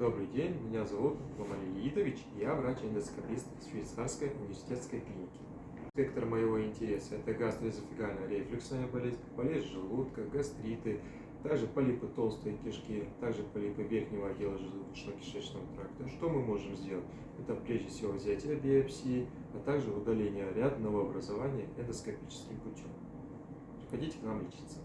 Добрый день, меня зовут Мамалий Идович, я врач-эндоскопист швейцарской университетской клиники. Спектр моего интереса – это гастроэзофигальная рефлюксная болезнь, болезнь желудка, гастриты, также полипы толстой кишки, также полипы верхнего отдела желудочно-кишечного тракта. Что мы можем сделать? Это прежде всего взятие биопсии, а также удаление ряд новообразования эндоскопическим путем. Приходите к нам лечиться.